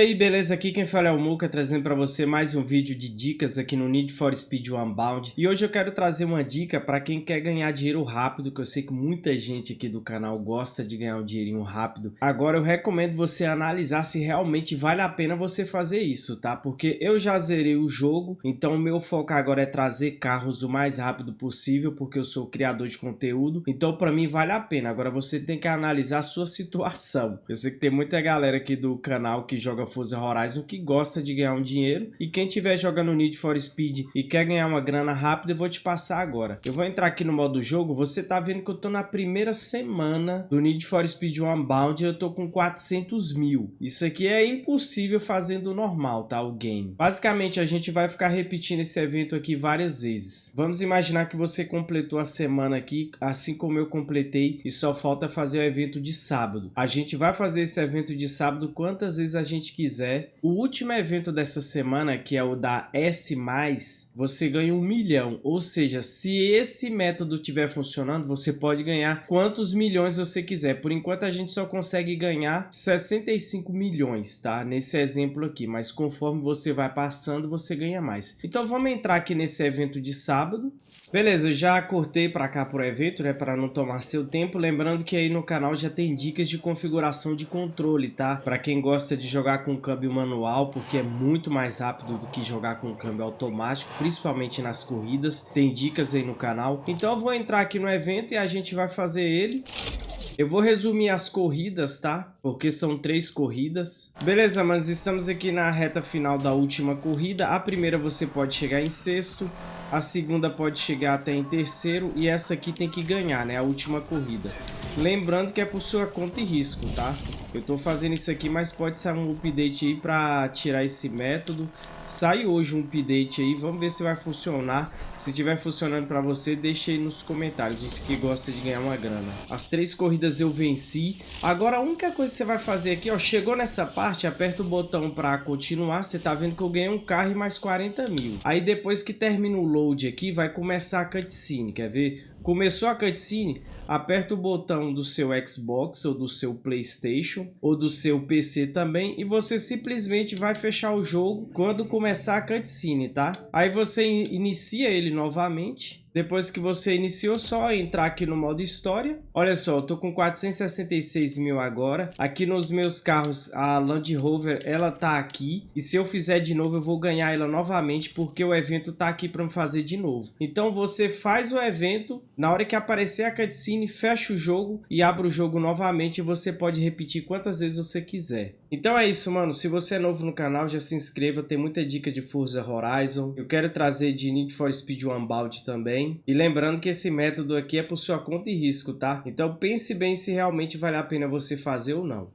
Aí, beleza? Aqui quem fala é o Muka, trazendo para você mais um vídeo de dicas aqui no Need for Speed Unbound. E hoje eu quero trazer uma dica para quem quer ganhar dinheiro rápido, que eu sei que muita gente aqui do canal gosta de ganhar um dinheirinho rápido. Agora eu recomendo você analisar se realmente vale a pena você fazer isso, tá? Porque eu já zerei o jogo, então o meu foco agora é trazer carros o mais rápido possível, porque eu sou criador de conteúdo. Então para mim vale a pena. Agora você tem que analisar a sua situação. Eu sei que tem muita galera aqui do canal que joga Forza Horizon que gosta de ganhar um dinheiro. E quem tiver jogando Need for Speed e quer ganhar uma grana rápida, eu vou te passar agora. Eu vou entrar aqui no modo jogo, você tá vendo que eu tô na primeira semana do Need for Speed Unbound e eu tô com 400 mil. Isso aqui é impossível fazendo normal, tá? O game. Basicamente, a gente vai ficar repetindo esse evento aqui várias vezes. Vamos imaginar que você completou a semana aqui, assim como eu completei, e só falta fazer o evento de sábado. A gente vai fazer esse evento de sábado quantas vezes a gente quiser. O último evento dessa semana, que é o da S+, você ganha um milhão. Ou seja, se esse método estiver funcionando, você pode ganhar quantos milhões você quiser. Por enquanto, a gente só consegue ganhar 65 milhões, tá? Nesse exemplo aqui. Mas conforme você vai passando, você ganha mais. Então, vamos entrar aqui nesse evento de sábado. Beleza, já cortei para cá pro evento, né, para não tomar seu tempo. Lembrando que aí no canal já tem dicas de configuração de controle, tá? Para quem gosta de jogar com câmbio manual, porque é muito mais rápido do que jogar com câmbio automático, principalmente nas corridas. Tem dicas aí no canal. Então eu vou entrar aqui no evento e a gente vai fazer ele. Eu vou resumir as corridas, tá? Porque são três corridas. Beleza, mas estamos aqui na reta final da última corrida. A primeira você pode chegar em sexto a segunda pode chegar até em terceiro e essa aqui tem que ganhar, né? A última corrida. Lembrando que é por sua conta e risco, tá? Eu tô fazendo isso aqui, mas pode sair um update aí pra tirar esse método. Sai hoje um update aí, vamos ver se vai funcionar. Se tiver funcionando para você, deixe aí nos comentários, você que gosta de ganhar uma grana. As três corridas eu venci. Agora a única coisa que você vai fazer aqui, ó, chegou nessa parte, aperta o botão para continuar. Você tá vendo que eu ganhei um carro e mais 40 mil. Aí depois que termina o aqui, vai começar a cutscene, quer ver? Começou a cutscene, aperta o botão do seu Xbox ou do seu Playstation ou do seu PC também e você simplesmente vai fechar o jogo quando começar a cutscene, tá? Aí você inicia ele novamente depois que você iniciou, só entrar aqui no modo história. Olha só, eu tô com 466 mil agora. Aqui nos meus carros, a Land Rover, ela tá aqui. E se eu fizer de novo, eu vou ganhar ela novamente, porque o evento tá aqui para me fazer de novo. Então você faz o evento, na hora que aparecer a cutscene, fecha o jogo e abre o jogo novamente. E você pode repetir quantas vezes você quiser. Então é isso, mano. Se você é novo no canal, já se inscreva. Tem muita dica de Forza Horizon. Eu quero trazer de Need for Speed Unbound também. E lembrando que esse método aqui é por sua conta e risco, tá? Então pense bem se realmente vale a pena você fazer ou não.